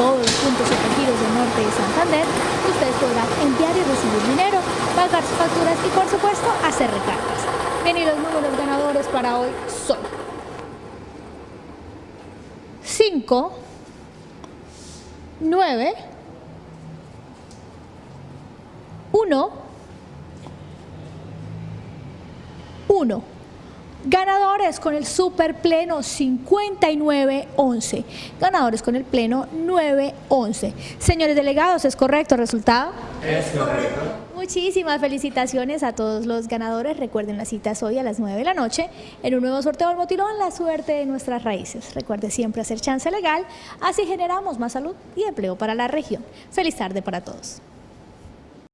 todos los puntos giros del norte de Santander, ustedes podrán enviar y recibir dinero, pagar sus facturas y por supuesto hacer recargas. Bien, y los números ganadores para hoy son 5, 9, 1, 1. Ganadores con el super pleno 59-11. Ganadores con el pleno 9-11. Señores delegados, ¿es correcto el resultado? Es correcto. Muchísimas felicitaciones a todos los ganadores. Recuerden las citas hoy a las 9 de la noche en un nuevo sorteo del motilón, la suerte de nuestras raíces. Recuerde siempre hacer chance legal, así generamos más salud y empleo para la región. Feliz tarde para todos.